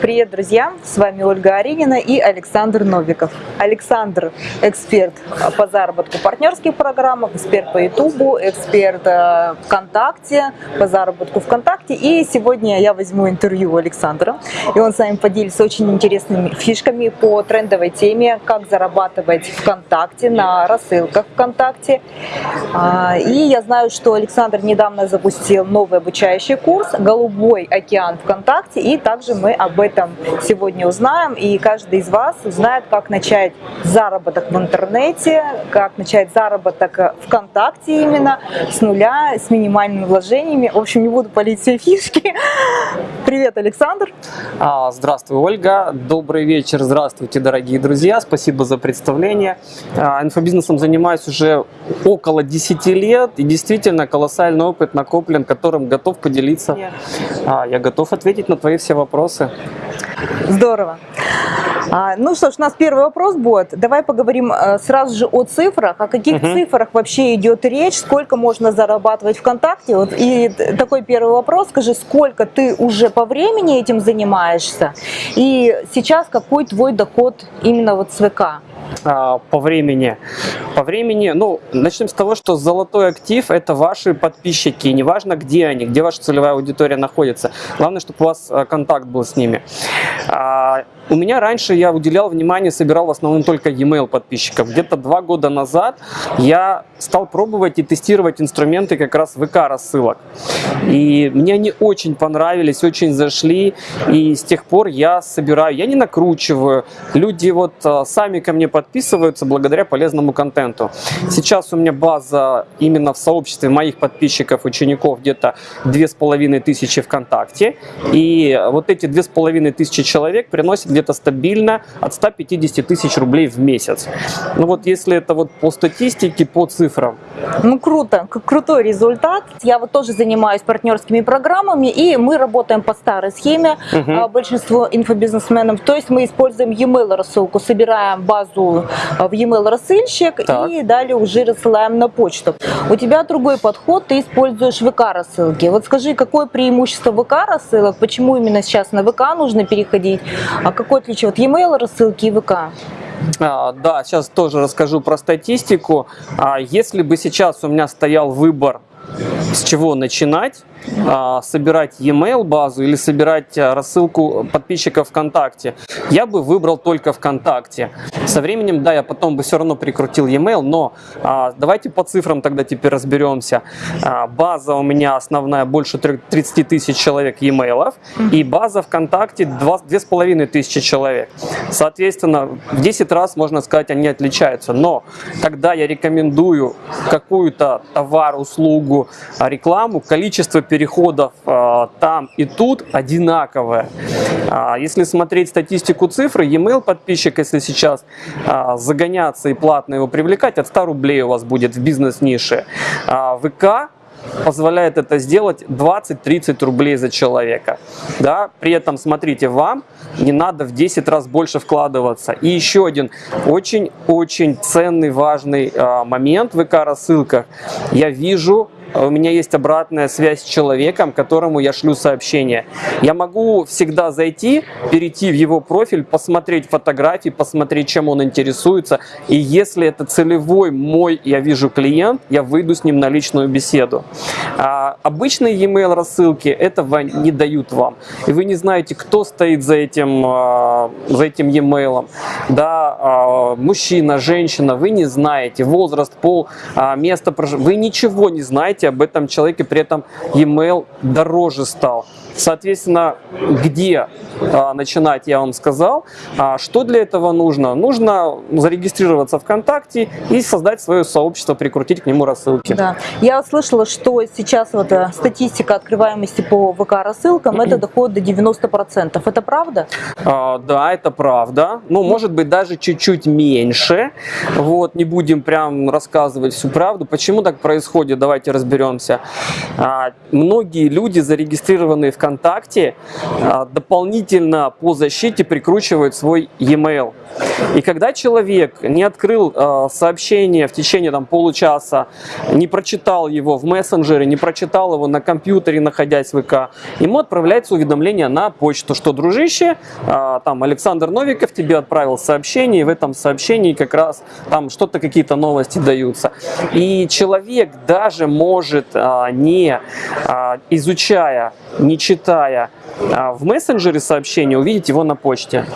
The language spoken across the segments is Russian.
Привет, друзья! С вами Ольга Аринина и Александр Новиков. Александр – эксперт по заработку в партнерских программах, эксперт по Ютубу, эксперт э, ВКонтакте, по заработку ВКонтакте. И сегодня я возьму интервью у Александра, и он с вами поделится очень интересными фишками по трендовой теме, как зарабатывать ВКонтакте, на рассылках ВКонтакте. А, и я знаю, что Александр недавно запустил новый обучающий курс «Голубой океан ВКонтакте», и также мы об этом этом сегодня узнаем, и каждый из вас узнает, как начать заработок в интернете, как начать заработок ВКонтакте именно, с нуля, с минимальными вложениями. В общем, не буду палить все фишки. Привет, Александр. А, здравствуй, Ольга. Добрый вечер. Здравствуйте, дорогие друзья. Спасибо за представление. А, инфобизнесом занимаюсь уже около 10 лет, и действительно колоссальный опыт накоплен, которым готов поделиться. А, я готов ответить на твои все вопросы. Здорово. А, ну что ж, у нас первый вопрос будет. Давай поговорим а, сразу же о цифрах. О каких угу. цифрах вообще идет речь? Сколько можно зарабатывать ВКонтакте? Вот, и такой первый вопрос. Скажи, сколько ты уже по времени этим занимаешься? И сейчас какой твой доход именно вот с ВК? А, по времени. По времени, ну, начнем с того, что золотой актив – это ваши подписчики, неважно, где они, где ваша целевая аудитория находится. Главное, чтобы у вас а, контакт был с ними. А, у меня раньше я уделял внимание, собирал в основном только e-mail подписчиков. Где-то два года назад я стал пробовать и тестировать инструменты как раз ВК рассылок. И мне они очень понравились, очень зашли. И с тех пор я собираю, я не накручиваю. Люди вот а, сами ко мне подписываются благодаря полезному контенту. Сейчас у меня база именно в сообществе моих подписчиков, учеников где-то две с половиной тысячи ВКонтакте. И вот эти две с половиной тысячи человек приносят где-то стабильно от 150 тысяч рублей в месяц. Ну вот если это вот по статистике, по цифрам. Ну круто, крутой результат. Я вот тоже занимаюсь партнерскими программами, и мы работаем по старой схеме, угу. большинство инфобизнесменов. То есть мы используем e-mail рассылку, собираем базу а, в e-mail рассыльщик так. и далее уже рассылаем на почту. У тебя другой подход, ты используешь ВК рассылки. Вот скажи, какое преимущество ВК рассылок, почему именно сейчас на ВК нужно переходить, а как какое отличие от e-mail рассылки и ВК? А, да, сейчас тоже расскажу про статистику. А, если бы сейчас у меня стоял выбор, с чего начинать, а, собирать e-mail базу или собирать а, рассылку подписчиков ВКонтакте, я бы выбрал только ВКонтакте. Со временем, да, я потом бы все равно прикрутил e-mail, но а, давайте по цифрам тогда теперь разберемся. База у меня основная больше 30 тысяч человек e-mail, и база ВКонтакте 2,5 тысячи человек. Соответственно, в 10 раз, можно сказать, они отличаются. Но когда я рекомендую какую-то товар, услугу, рекламу, количество переходов а, там и тут одинаковое. А, если смотреть статистику цифры, e-mail подписчик, если сейчас а, загоняться и платно его привлекать, от 100 рублей у вас будет в бизнес-нише. ВК позволяет это сделать 20-30 рублей за человека. Да? При этом, смотрите, вам не надо в 10 раз больше вкладываться. И еще один очень-очень ценный, важный э, момент в ВК-рассылках. Я вижу а у меня есть обратная связь с человеком, которому я шлю сообщение. Я могу всегда зайти, перейти в его профиль, посмотреть фотографии, посмотреть, чем он интересуется. И если это целевой мой, я вижу клиент, я выйду с ним на личную беседу. А обычные e-mail рассылки этого не дают вам. И вы не знаете, кто стоит за этим, а, за этим e-mail. Да, а, мужчина, женщина, вы не знаете возраст, пол, место проживания. Вы ничего не знаете об этом человеке, при этом e-mail дороже стал. Соответственно, где а, начинать, я вам сказал. А что для этого нужно? Нужно зарегистрироваться ВКонтакте и создать свое сообщество, прикрутить к нему рассылки. Да. Я слышала, что сейчас вот э, статистика открываемости по ВК рассылкам, это доходит до 90%. Это правда? А, да, это правда. Ну, может быть, даже чуть-чуть меньше. Вот, не будем прям рассказывать всю правду. Почему так происходит? Давайте разберемся. А, многие люди, зарегистрированные в ВКонтакте, ВКонтакте а, дополнительно по защите прикручивают свой e-mail. И когда человек не открыл э, сообщение в течение там, получаса, не прочитал его в мессенджере, не прочитал его на компьютере, находясь в ВК, ему отправляется уведомление на почту, что, дружище, э, там Александр Новиков тебе отправил сообщение, и в этом сообщении как раз там что-то, какие-то новости даются. И человек даже может, не изучая, не читая Швейцария э, в мессенджере сообщение, увидеть его на почте.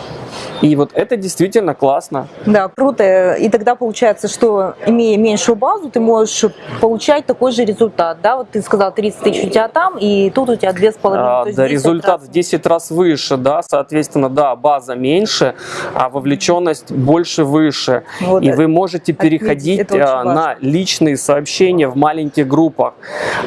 И вот это действительно классно. Да, круто. И тогда получается, что имея меньшую базу, ты можешь получать такой же результат. Да, вот ты сказал 30 тысяч у тебя там, и тут у тебя 2,5. А, да, результат раз. в 10 раз выше, да, соответственно, да, база меньше, а вовлеченность больше выше. Вот и вы можете переходить а, на личные сообщения в маленьких группах.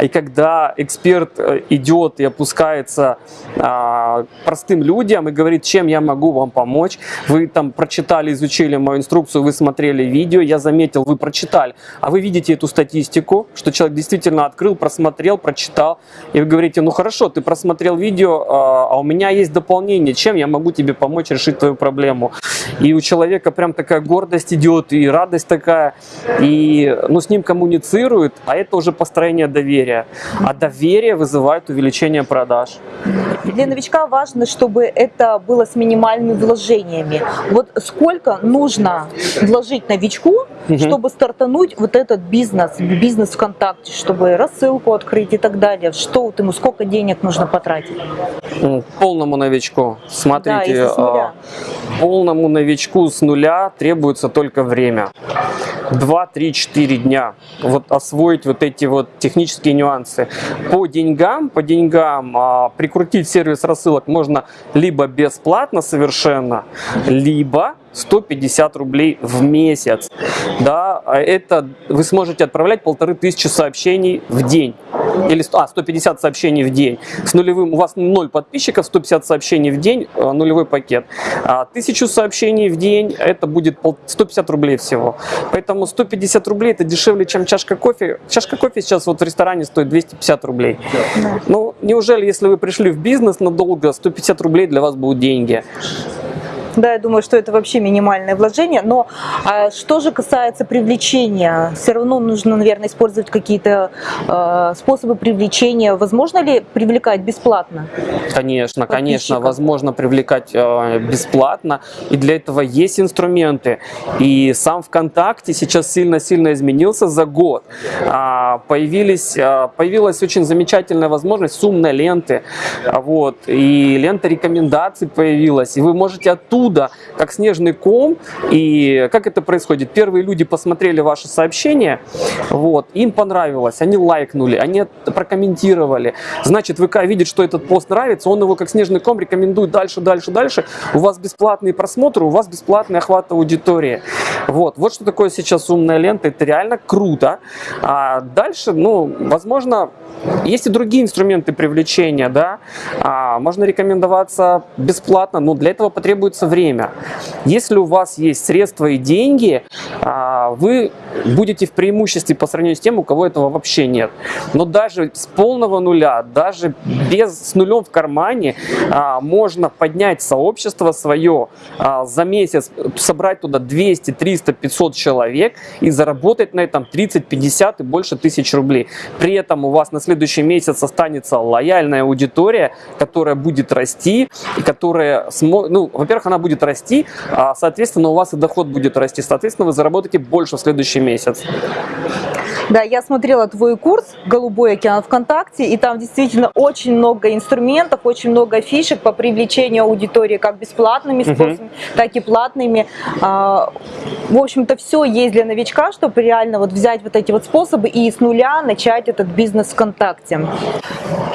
И когда эксперт э, идет и опускается а, простым людям и говорит, чем я могу вам помочь, вы там прочитали, изучили мою инструкцию, вы смотрели видео, я заметил, вы прочитали, а вы видите эту статистику, что человек действительно открыл, просмотрел, прочитал, и вы говорите, ну хорошо, ты просмотрел видео, а, а у меня есть дополнение, чем я могу тебе помочь решить твою проблему. И у человека прям такая гордость идет, и радость такая, и ну, с ним коммуницирует, а это уже построение доверия. А доверие вызывает увеличение продаж. Для новичка важно, чтобы это было с минимальными вложениями. Вот сколько нужно вложить новичку, угу. чтобы стартануть вот этот бизнес, бизнес ВКонтакте, чтобы рассылку открыть и так далее? Что вот ему, сколько денег нужно потратить? Полному новичку, смотрите, да, полному новичку с нуля требуется только время. 2, 3, 4 дня. Вот освоить вот эти вот технические нюансы. По деньгам, по деньгам а, прикрутить сервис рассылок можно либо бесплатно совершенно, либо 150 рублей в месяц. Да, а это вы сможете отправлять полторы тысячи сообщений в день. Или а, 150 сообщений в день. С нулевым, у вас 0 подписчиков, 150 сообщений в день, э, нулевой пакет. А 1000 сообщений в день, это будет 150 рублей всего. Поэтому 150 рублей это дешевле, чем чашка кофе. Чашка кофе сейчас вот в ресторане стоит 250 рублей. Да. Ну, неужели, если вы пришли в бизнес надолго, 150 рублей для вас будут деньги? Да, я думаю, что это вообще минимальное вложение. Но а что же касается привлечения, все равно нужно, наверное, использовать какие-то э, способы привлечения. Возможно ли привлекать бесплатно? Конечно, конечно, возможно привлекать э, бесплатно. И для этого есть инструменты. И сам ВКонтакте сейчас сильно-сильно изменился за год. А, появились, а, появилась очень замечательная возможность сумной ленты. Вот, и лента рекомендаций появилась. И вы можете оттуда оттуда, как снежный ком. И как это происходит? Первые люди посмотрели ваше сообщение, вот, им понравилось, они лайкнули, они прокомментировали. Значит, ВК видит, что этот пост нравится, он его как снежный ком рекомендует дальше, дальше, дальше. У вас бесплатные просмотры, у вас бесплатный охват аудитории. Вот, вот что такое сейчас умная лента, это реально круто. А дальше, ну, возможно, есть и другие инструменты привлечения, да, а, можно рекомендоваться бесплатно, но для этого потребуется время. Если у вас есть средства и деньги, а, вы будете в преимуществе по сравнению с тем, у кого этого вообще нет. Но даже с полного нуля, даже без, с нулем в кармане, а, можно поднять сообщество свое а, за месяц, собрать туда 200, 300, 500 человек и заработать на этом 30, 50 и больше тысяч рублей. При этом у вас на следующий месяц останется лояльная аудитория, которая будет расти, и которая, ну, во-первых, она будет расти, а, соответственно, у вас и доход будет расти, соответственно, вы заработаете больше в следующий месяц. Да, я смотрела твой курс «Голубой океан ВКонтакте», и там действительно очень много инструментов, очень много фишек по привлечению аудитории, как бесплатными способами, угу. так и платными. А, в общем-то, все есть для новичка, чтобы реально вот взять вот эти вот способы и с нуля начать этот бизнес ВКонтакте.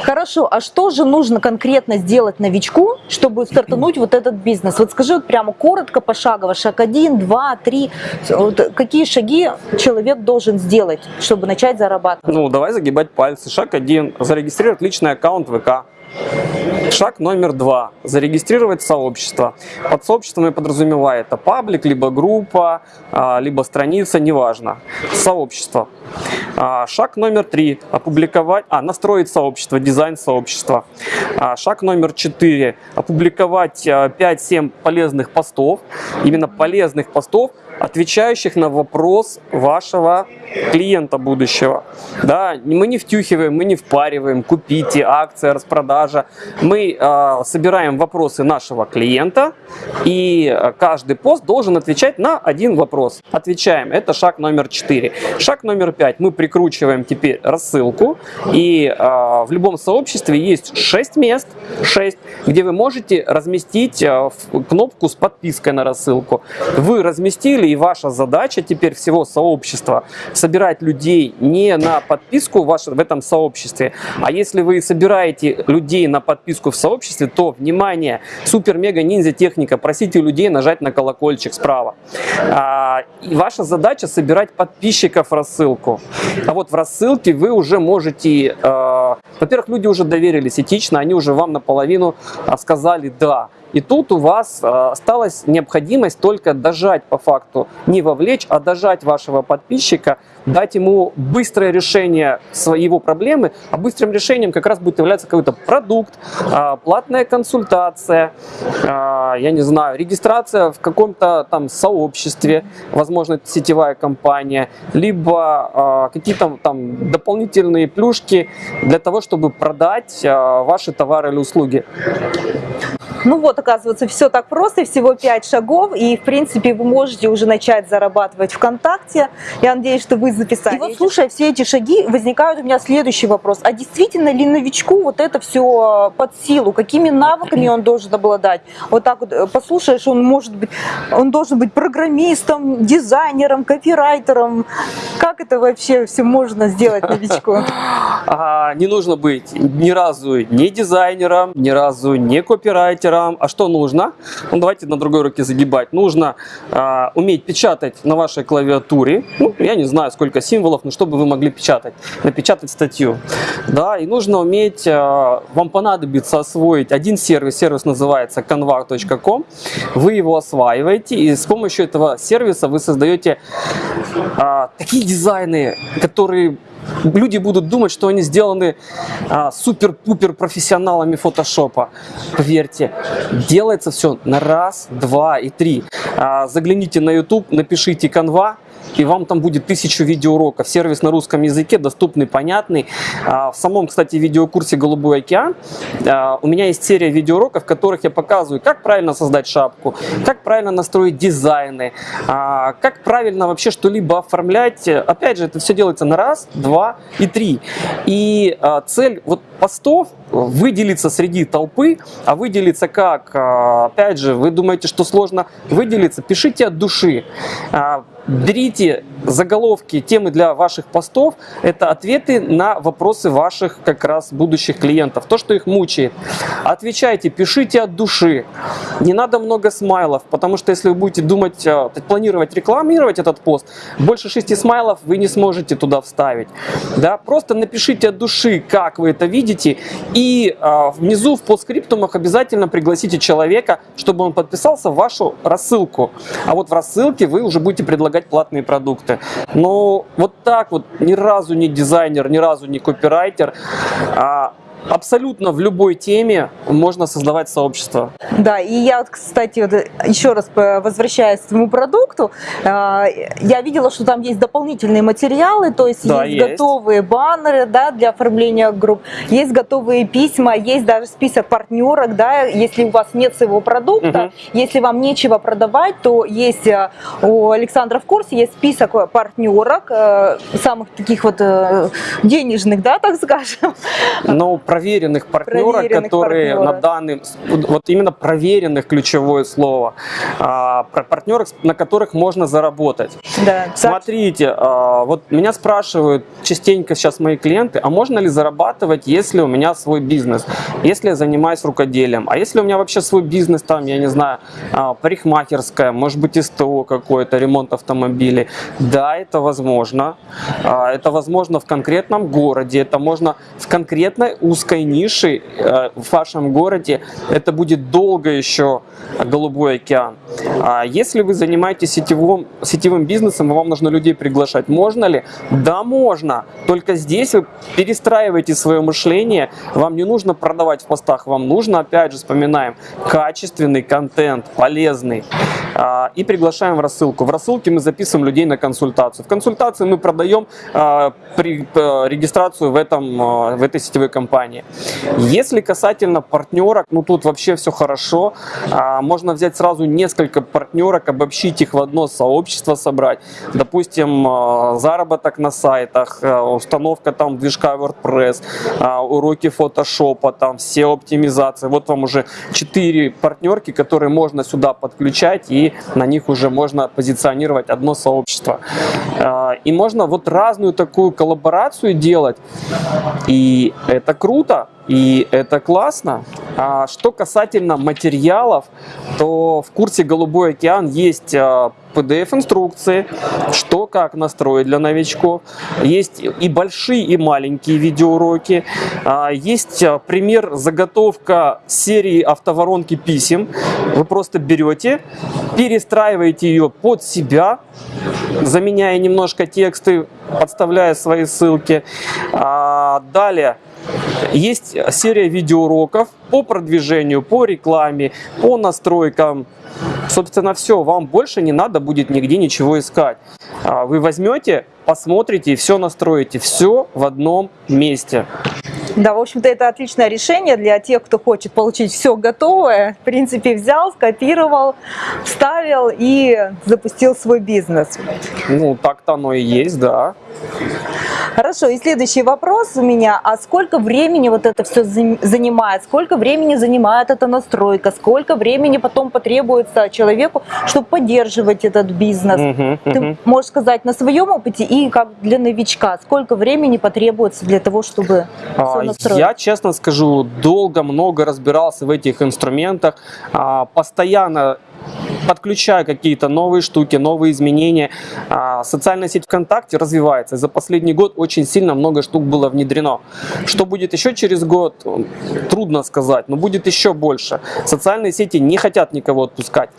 Хорошо, а что же нужно конкретно сделать новичку, чтобы стартануть вот этот бизнес? Вот скажи вот прямо коротко, пошагово, шаг один, два, три, вот какие шаги человек должен сделать, чтобы начать зарабатывать? Ну, давай загибать пальцы. Шаг один. Зарегистрировать личный аккаунт ВК. Шаг номер два. Зарегистрировать сообщество. Под сообществом я подразумеваю это паблик, либо группа, а, либо страница, неважно. Сообщество. А, Шаг номер три. Опубликовать, а, настроить сообщество, дизайн сообщества. А, Шаг номер четыре. Опубликовать а, 5-7 полезных постов. Именно полезных постов, отвечающих на вопрос вашего клиента будущего. Да, мы не втюхиваем, мы не впариваем, купите, акция, распродажа. Мы э, собираем вопросы нашего клиента, и э, каждый пост должен отвечать на один вопрос. Отвечаем. Это шаг номер 4. Шаг номер 5. Мы прикручиваем теперь рассылку, и э, в любом сообществе есть 6 мест, 6, где вы можете разместить э, кнопку с подпиской на рассылку. Вы разместили, и ваша задача теперь всего сообщества собирать людей не на подписку в, ваше- в этом сообществе, а если вы собираете людей на подписку в сообществе, то, внимание, супер-мега-ниндзя техника, просите людей нажать на колокольчик справа. А, и ваша задача собирать подписчиков в рассылку. А вот в рассылке вы уже можете, э, во-первых, люди уже доверились этично, они уже вам наполовину а, сказали «да». И тут у вас э, осталась необходимость только дожать по факту, не вовлечь, а дожать вашего подписчика, дать ему быстрое решение своего проблемы, а быстрым решением как раз будет являться какой-то продукт, э, платная консультация, э, я не знаю, регистрация в каком-то там сообществе, возможно, сетевая компания, либо э, какие-то там дополнительные плюшки для того, чтобы продать ваши товары или услуги. Ну вот, оказывается, все так просто, всего 5 шагов, и, в принципе, вы можете уже начать зарабатывать ВКонтакте. Я надеюсь, что вы записали. И вот, слушая все эти шаги, возникает у меня следующий вопрос. А действительно ли новичку вот это все под силу? Какими навыками он должен обладать? Вот так вот э, послушаешь, он может быть, он должен быть программистом, дизайнером, копирайтером. Как это вообще все можно сделать новичку? А, не нужно быть ни разу не дизайнером, ни разу не копирайтером. А что нужно? Ну, давайте на другой руке загибать. Нужно а, уметь печатать на вашей клавиатуре. Ну, я не знаю, сколько символов, но чтобы вы могли печатать, напечатать статью. Да, и нужно уметь, а, вам понадобится освоить один сервис. Сервис называется canva.com. Вы его осваиваете, и с помощью этого сервиса вы создаете а, такие дизайны, которые люди будут думать, что они сделаны а, супер-пупер профессионалами фотошопа. Поверьте, делается все на раз, два и три. А, загляните на YouTube, напишите Canva, и вам там будет тысячу видеоуроков. Сервис на русском языке, доступный, понятный. А, В самом, кстати, видеокурсе «Голубой океан» а, у меня есть серия видеоуроков, в которых я показываю, как правильно создать шапку, как правильно настроить дизайны, а, как правильно вообще что-либо оформлять. Опять же, это все делается на раз, два и три. И цель вот постов выделиться среди толпы, а выделиться как? А, Опять же, вы думаете, что сложно выделиться? Пишите от души. А, Берите заголовки, темы для ваших постов. Это ответы на вопросы ваших как раз будущих клиентов. То, что их мучает. Отвечайте, пишите от души. Не надо много смайлов, потому что если вы будете думать, э, планировать рекламировать этот пост, больше шести смайлов вы не сможете туда вставить. Да? Просто напишите от души, как вы это видите, и э, внизу в постскриптумах обязательно пригласите человека, чтобы он подписался в вашу рассылку. А вот в рассылке вы уже будете предлагать платные продукты. Но вот так вот ни разу не дизайнер, ни разу не копирайтер, а абсолютно в любой теме можно создавать сообщество. Да, и я, вот, кстати, вот еще раз возвращаясь к твоему продукту, э, я видела, что там есть дополнительные материалы, то есть Да, есть, есть. готовые баннеры да, для оформления групп, есть готовые письма, есть даже список партнерок, да, если у вас нет своего продукта, Мгм. если вам нечего продавать, то есть э, у Александра в курсе есть список партнерок, э, самых таких вот денежных, да, так скажем, Но проверенных партнеров, Проверенных которые партнеров. на данный, вот именно проверенных ключевое слово, а, на которых можно заработать. Да. Смотрите, а, вот меня спрашивают частенько сейчас мои клиенты, а можно ли зарабатывать, если у меня свой бизнес, если я занимаюсь рукоделием, а если у меня вообще свой бизнес, там, я не знаю, а, парикмахерская, может быть, СТО какой-то, ремонт автомобилей. Да, это возможно. А, Это возможно в конкретном городе, это можно в конкретной узкой нише э, в вашем городе. Это будет долго еще голубой океан. А Если вы занимаетесь сетевым, сетевым бизнесом, вам нужно людей приглашать, можно ли? Да, можно. Только здесь вы перестраиваете свое мышление. Вам не нужно продавать в постах, вам нужно, опять же, вспоминаем, качественный контент, полезный. А, И приглашаем в рассылку. В рассылке мы записываем людей на консультацию. В консультации мы продаем а, э, регистрацию в, этом, а, в этой сетевой компании. Если касательно партнерок, ну тут вообще все хорошо. А, Можно взять сразу несколько партнерок, обобщить их в одно сообщество, собрать. Допустим, а, заработок на сайтах, а, установка там движка WordPress, уроки фотошопа, там все оптимизации. Вот вам уже четыре партнерки, которые можно сюда подключать и на них уже можно позиционировать одно сообщество. И можно вот разную такую коллаборацию делать. И это круто, и это классно. А что касательно материалов, то в курсе «Голубой океан» есть а, PDF-инструкции, что как настроить для новичков. Есть и большие, и маленькие видеоуроки. А, Есть а, пример заготовка серии автоворонки писем. Вы просто берете, перестраиваете ее под себя, заменяя немножко тексты, подставляя свои ссылки. А, Далее есть серия видеоуроков по продвижению, по рекламе, по настройкам. Собственно, все, вам больше не надо будет нигде ничего искать. А, Вы возьмете, посмотрите и все настроите. Все в одном месте. Да, в общем-то, это отличное решение для тех, кто хочет получить все готовое. В принципе, взял, скопировал, вставил и запустил свой бизнес. Ну, так-то оно и есть, да. Хорошо, и следующий вопрос у меня. А сколько времени вот это все занимает? Сколько времени занимает эта настройка? Сколько времени потом потребуется человеку, чтобы поддерживать этот бизнес? Мгм, Ты мгм. можешь сказать на своем опыте и как для новичка, сколько времени потребуется для того, чтобы А, все настроить? Я, честно скажу, долго, много разбирался в этих инструментах, а, постоянно подключаю какие-то новые штуки, новые изменения. А, Социальная сеть ВКонтакте развивается. За последний год очень сильно много штук было внедрено. Что будет еще через год, трудно сказать, но будет еще больше. Социальные сети не хотят никого отпускать.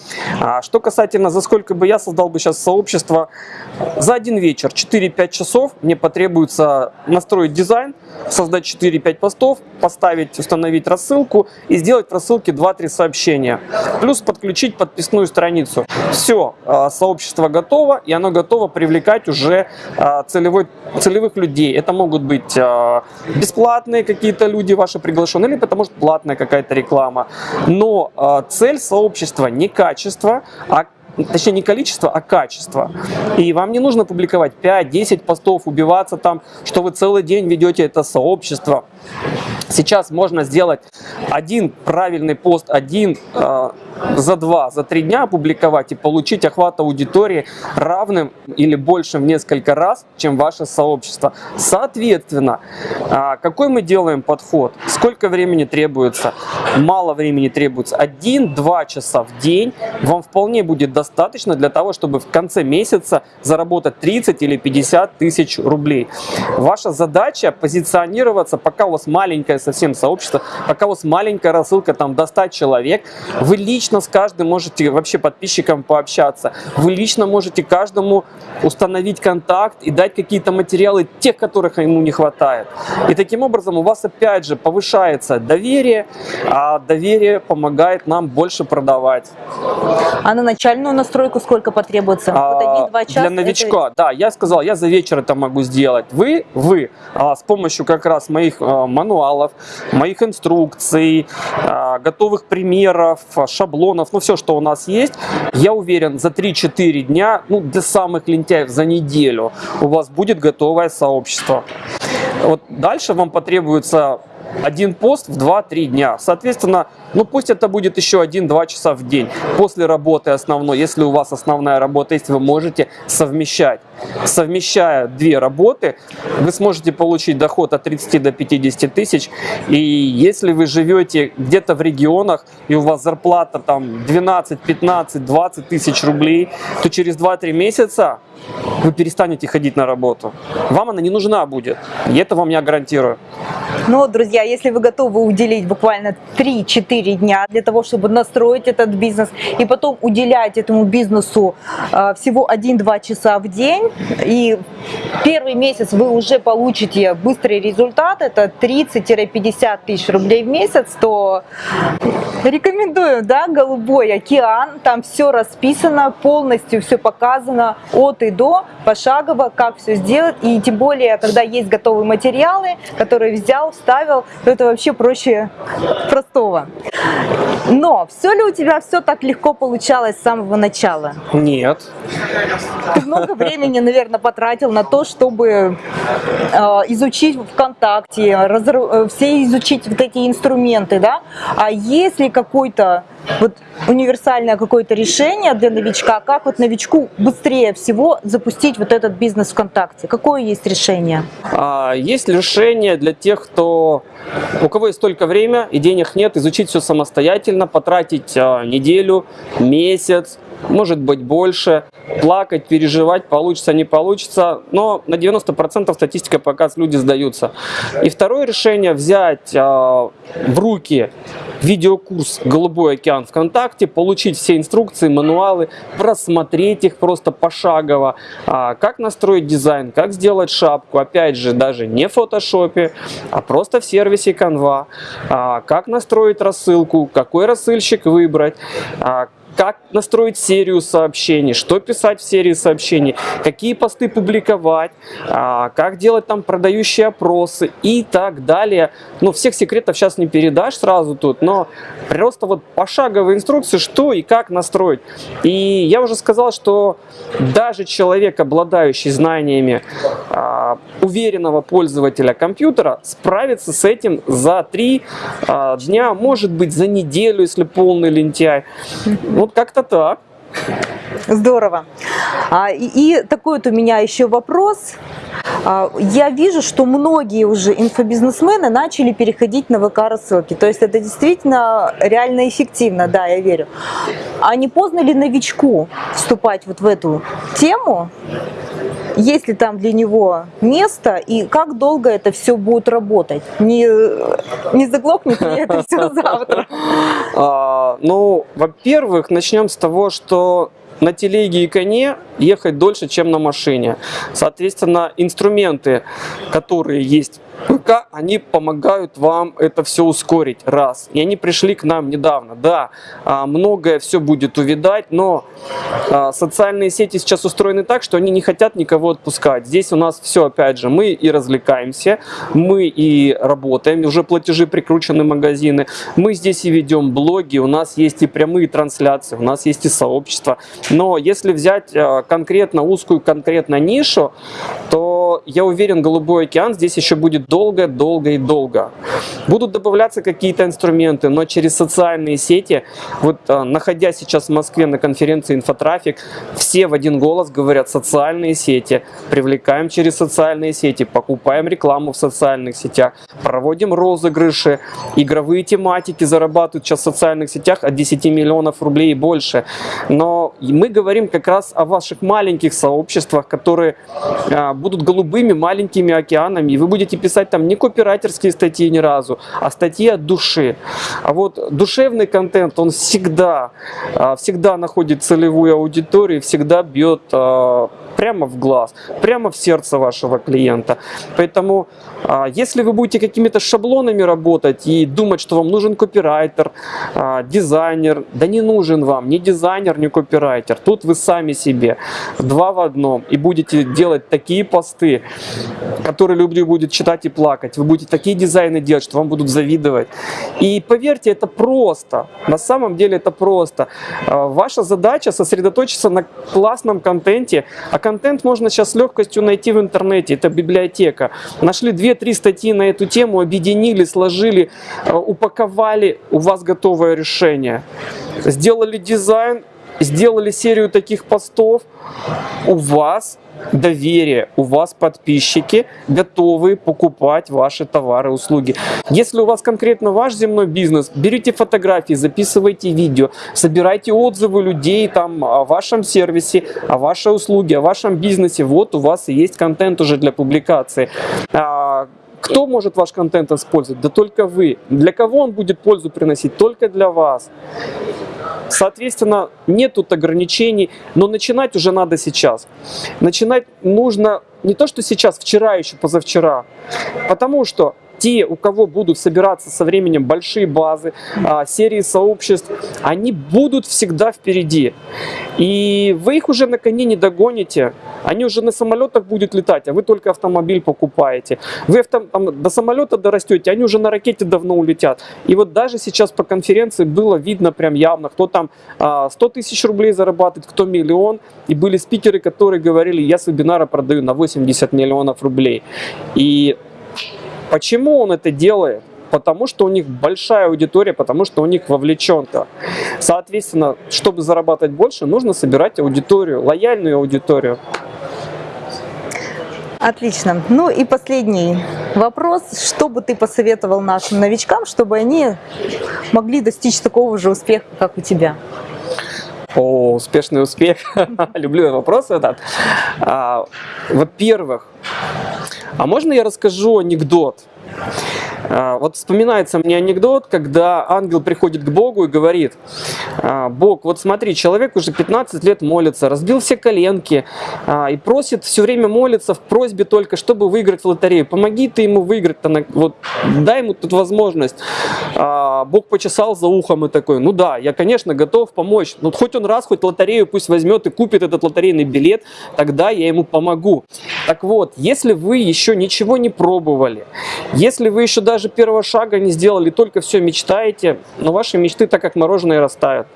А Что касательно, за сколько бы я создал бы сейчас сообщество, за один вечер, 4-5 часов мне потребуется настроить дизайн, создать 4-5 постов, поставить, установить рассылку и сделать в рассылке 2-3 сообщения. Плюс подключить подписную страницу. Все, сообщество готово, и оно готово привлекать уже а, целевой, целевых людей. Это могут быть а, бесплатные какие-то люди ваши приглашенные, либо это может платная какая-то реклама. Но а, цель сообщества не качество, а точнее не количество, а качество. И вам не нужно публиковать 5-10 постов, убиваться там, что вы целый день ведете это сообщество. Сейчас можно сделать один правильный пост, один э, за два, за три дня опубликовать и получить охват аудитории равным или большим в несколько раз, чем ваше сообщество. Соответственно, э, какой мы делаем подход? Сколько времени требуется? Мало времени требуется. Один-два часа в день вам вполне будет достаточно для того, чтобы в конце месяца заработать 30 или 50 тысяч рублей. Ваша задача позиционироваться, пока у вас маленькое совсем сообщество, пока у вас маленькая рассылка там до 100 человек, вы лично с каждым можете вообще подписчикам пообщаться. Вы лично можете каждому установить контакт и дать какие-то материалы, тех, которых ему не хватает. И таким образом у вас опять же повышается доверие, а доверие помогает нам больше продавать. А на начальную настройку сколько потребуется? вот А, один-два часа? Для это- новичка, да, я сказал, я за вечер это могу сделать. Вы, вы, а, с помощью как раз моих а, мануалов, моих инструкций, а, готовых примеров, шаблонов, ну все, что у нас есть, я уверен, за 3-4 дня, ну для самых лентяев за неделю у вас будет готовое сообщество. Вот дальше вам потребуется один пост в 2-3 дня. Соответственно, ну пусть это будет еще 1-2 часа в день после работы основной. Если у вас основная работа есть, вы можете совмещать. Совмещая две работы, вы сможете получить доход от 30 до 50 тысяч. И если вы живете где-то в регионах, и у вас зарплата там 12, 15, 20 тысяч рублей, то через 2-3 месяца вы перестанете ходить на работу. Вам она не нужна будет. И это вам я гарантирую. Ну, вот, друзья, если вы готовы уделить буквально 3-4 дня для того, чтобы настроить этот бизнес и потом уделять этому бизнесу э, всего 1-2 часа в день, и первый месяц вы уже получите быстрый результат, это 30-50 тысяч рублей в месяц, то рекомендую, да, «Голубой океан», там все расписано, полностью все показано от и до, пошагово, как все сделать, и тем более, когда есть готовые материалы, которые взял, вставил, то это вообще проще простого. Но все ли у тебя все так легко получалось с самого начала? Нет. Ты много времени, наверное, потратил на то, чтобы э, изучить ВКонтакте, разр... э, все изучить вот эти инструменты, да? А есть ли какой-то вот универсальное какое-то решение для новичка, как вот новичку быстрее всего запустить вот этот бизнес ВКонтакте? Какое есть решение? А, есть решение для тех, кто у кого есть только время и денег нет, изучить все самостоятельно, потратить а, неделю, месяц, может быть больше, плакать, переживать, получится, не получится, но на 90% статистика показывает, люди сдаются. И второе решение взять э, в руки видеокурс «Голубой океан ВКонтакте», получить все инструкции, мануалы, просмотреть их просто пошагово, э, как настроить дизайн, как сделать шапку, опять же, даже не в фотошопе, а просто в сервисе Canva, э, как настроить рассылку, какой рассылщик выбрать, э, как настроить серию сообщений, что писать в серии сообщений, какие посты публиковать, а, как делать там продающие опросы и так далее. Ну, всех секретов сейчас не передашь сразу тут, но просто вот пошаговые инструкции, что и как настроить. И я уже сказал, что даже человек, обладающий знаниями а, уверенного пользователя компьютера, справится с этим за три а, дня, может быть за неделю, если полный лентяй. Вот как-то так. Здорово. А, и, и такой вот у меня еще вопрос. А, я вижу, что многие уже инфобизнесмены начали переходить на ВК-рассылки. То есть это действительно реально эффективно, да, я верю. А не поздно ли новичку вступать вот в эту тему? есть ли там для него место и как долго это все будет работать? Не, не заглохнет ли это все завтра? А, ну, во-первых, начнем с того, что на телеге и коне ехать дольше, чем на машине. Соответственно, инструменты, которые есть ПК, они помогают вам это все ускорить, раз. И они пришли к нам недавно. Да, а, многое все будет увидать, но а, социальные сети сейчас устроены так, что они не хотят никого отпускать. Здесь у нас все, опять же, мы и развлекаемся, мы и работаем, уже платежи прикручены магазины, мы здесь и ведем блоги, у нас есть и прямые трансляции, у нас есть и сообщество. Но если взять а, конкретно узкую, конкретно нишу, то я уверен, Голубой океан здесь еще будет долго, долго и долго. Будут добавляться какие-то инструменты, но через социальные сети, вот а, находясь сейчас в Москве на конференции «Инфотрафик», все в один голос говорят «социальные сети», привлекаем через социальные сети, покупаем рекламу в социальных сетях, проводим розыгрыши, игровые тематики зарабатывают сейчас в социальных сетях от 10 миллионов рублей и больше. Но мы говорим как раз о ваших маленьких сообществах, которые а, будут голубыми маленькими океанами, и вы будете писать писать там не копирайтерские статьи ни разу, а статьи от души. А вот душевный контент, он всегда, а, всегда находит целевую аудиторию, всегда бьет а, прямо в глаз, прямо в сердце вашего клиента. Поэтому, а, если вы будете какими-то шаблонами работать и думать, что вам нужен копирайтер, дизайнер, да не нужен вам ни дизайнер, ни копирайтер. Тут вы сами себе, два в одном, и будете делать такие посты, которые люди будут читать и плакать. Вы будете такие дизайны делать, что вам будут завидовать. И поверьте, это просто. На самом деле это просто. А, ваша задача сосредоточиться на классном контенте, а контент можно сейчас с легкостью найти в интернете. Это библиотека. Нашли 2-3 статьи на эту тему, объединили, сложили, а, упаковали, у вас готовое решение. Сделали дизайн, сделали серию таких постов, у вас доверие, у вас подписчики готовы покупать ваши товары, услуги. Если у вас конкретно ваш земной бизнес, берите фотографии, записывайте видео, собирайте отзывы людей там о вашем сервисе, о вашей услуге, о вашем бизнесе. Вот у вас и есть контент уже для публикации. А, кто может ваш контент использовать? Да только вы. Для кого он будет пользу приносить? Только для вас. Соответственно, нет тут ограничений, но начинать уже надо сейчас. Начинать нужно не то, что сейчас, вчера еще, позавчера. Потому что те, у кого будут собираться со временем большие базы, а, серии сообществ, они будут всегда впереди. И вы их уже на коне не догоните. Они уже на самолетах будут летать, а вы только автомобиль покупаете. Вы авто, там, до самолета дорастете, они уже на ракете давно улетят. И вот даже сейчас по конференции было видно прям явно, кто там 100 а, тысяч рублей зарабатывает, кто миллион. И были спикеры, которые говорили, я с вебинара продаю на 80 миллионов рублей. И Почему он это делает? Потому что у них большая аудитория, потому что у них вовлеченка. Соответственно, чтобы зарабатывать больше, нужно собирать аудиторию, лояльную аудиторию. Отлично. Ну и последний вопрос. Что бы ты посоветовал нашим новичкам, чтобы они могли достичь такого же успеха, как у тебя? О, успешный успех. Люблю вопрос этот. А, Во-первых, а можно я расскажу анекдот? А, вот вспоминается мне анекдот, когда ангел приходит к Богу и говорит, «А, Бог, вот смотри, человек уже 15 лет молится, разбил все коленки а, и просит все время молиться в просьбе только, чтобы выиграть в лотерею. Помоги ты ему выиграть, вот, дай ему тут возможность. Бог почесал за ухом и такой, ну да, я, конечно, готов помочь. Но хоть он раз, хоть лотерею пусть возьмет и купит этот лотерейный билет, тогда я ему помогу. Так вот, если вы еще ничего не пробовали, если вы еще даже первого шага не сделали, только все мечтаете, но ваши мечты так как мороженое растают.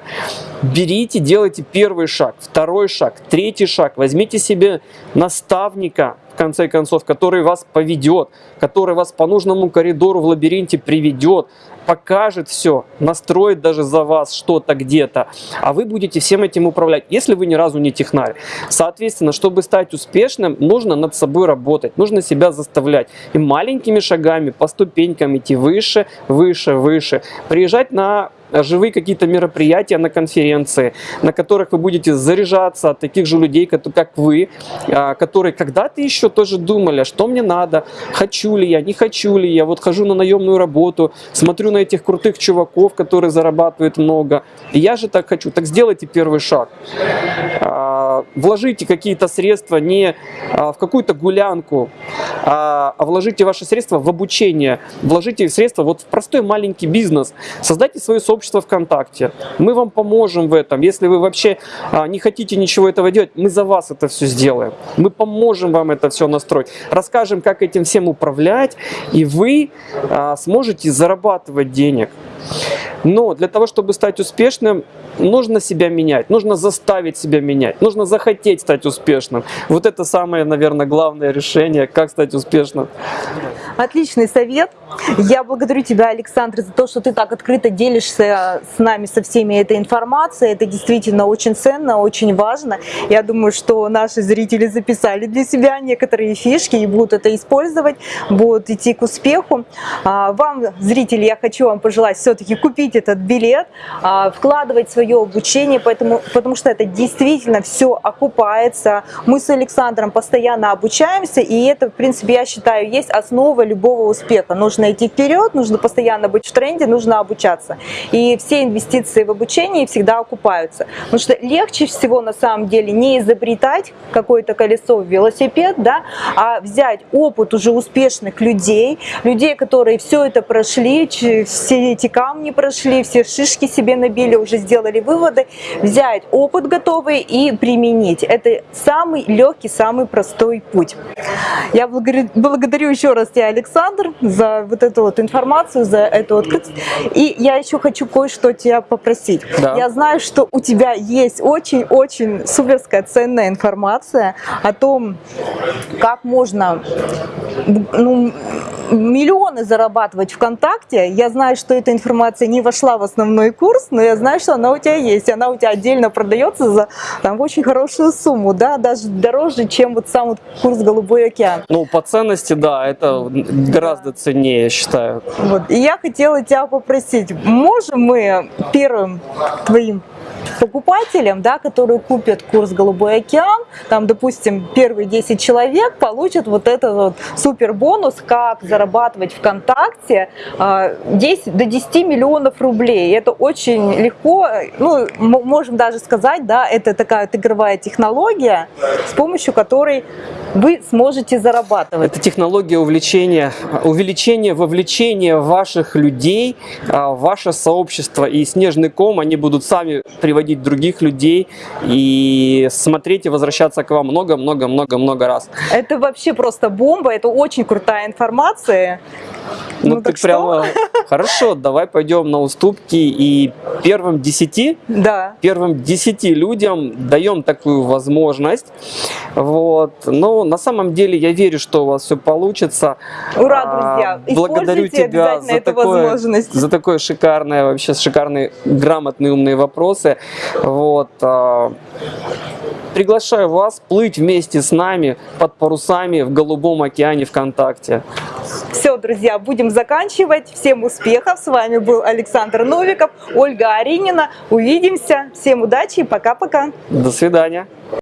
Берите, делайте первый шаг, второй шаг, третий шаг. Возьмите себе наставника, в конце концов, который вас поведет, который вас по нужному коридору в лабиринте приведет, покажет все, настроит даже за вас что-то где-то, а вы будете всем этим управлять, если вы ни разу не технарь. Соответственно, чтобы стать успешным, нужно над собой работать, нужно себя заставлять. И маленькими шагами, по ступенькам идти выше, выше, выше. Приезжать на живые какие-то мероприятия на конференции, на которых вы будете заряжаться от таких же людей, как вы, а, которые когда-то еще тоже думали, что мне надо, хочу ли я, не хочу ли я, вот хожу на наемную работу, смотрю на этих крутых чуваков, которые зарабатывают много, и я же так хочу, так сделайте первый шаг. А, вложите какие-то средства не а, в какую-то гулянку, а вложите ваши средства в обучение, вложите средства вот в простой маленький бизнес, создайте свою собственную сообщество ВКонтакте. Мы вам поможем в этом. Если вы вообще а, не хотите ничего этого делать, мы за вас это все сделаем. Мы поможем вам это все настроить. Расскажем, как этим всем управлять, и вы а, сможете зарабатывать денег. Но для того, чтобы стать успешным, нужно себя менять, нужно заставить себя менять, нужно захотеть стать успешным. Вот это самое, наверное, главное решение, как стать успешным. Отличный совет. Я благодарю тебя, Александр, за то, что ты так открыто делишься с нами, со всеми этой информацией. Это действительно очень ценно, очень важно. Я думаю, что наши зрители записали для себя некоторые фишки и будут это использовать, будут идти к успеху. А, вам, зрители, я хочу вам пожелать все-таки купить этот билет, а, вкладывать свое обучение, поэтому, потому что это действительно все окупается. Мы с Александром постоянно обучаемся, и это, в принципе, я считаю, есть основа любого успеха. Нужно идти вперед, нужно постоянно быть в тренде, нужно обучаться. И все инвестиции в обучение всегда окупаются. Потому что легче всего на самом деле не изобретать какое-то колесо в велосипед, да, а взять опыт уже успешных людей, людей, которые все это прошли, все эти камни прошли, прошли, все шишки себе набили, уже сделали выводы, взять опыт готовый и применить. Это самый легкий, самый простой путь. Я благодарю, еще раз тебя, Александр, за вот эту вот информацию, за эту открытость. И я еще хочу кое-что тебя попросить. Да. Я знаю, что у тебя есть очень-очень суперская ценная информация о том, как можно ну, миллионы зарабатывать ВКонтакте. Я знаю, что эта информация не вошла в основной курс, но я знаю, что она у тебя есть. Она у тебя отдельно продается за там, очень хорошую сумму, да, даже дороже, чем вот сам вот курс «Голубой океан». Ну, по ценности, да, это гораздо ценнее, я считаю. Вот. И я хотела тебя попросить, можем мы первым твоим покупателям, да, которые купят курс «Голубой океан», там, допустим, первые 10 человек получат вот этот вот супер бонус, как зарабатывать ВКонтакте а, 10, до 10 миллионов рублей. Это очень легко, ну, можем даже сказать, да, это такая вот игровая технология, с помощью которой вы сможете зарабатывать. Это технология увлечения, увеличения вовлечения ваших людей а, ваше сообщество. И снежный ком, они будут сами приводить других людей и смотреть и возвращаться к вам много-много-много-много раз. Это вообще просто бомба, это очень крутая информация. Ну, Ну, ты так что? прямо... Хорошо, давай пойдем на уступки и первым десяти Да. первым 10 людям даем такую возможность. Вот. Но на самом деле я верю, что у вас все получится. Ура, А, друзья! Благодарю Используйте тебя за такое, за такое шикарное, вообще шикарные, грамотные, умные вопросы. Вот. а, Приглашаю вас плыть вместе с нами под парусами в голубом океане ВКонтакте. Все, друзья, будем заканчивать. Всем успехов. С вами был Александр Новиков, Ольга Аринина. Увидимся. Всем удачи и пока-пока. До свидания.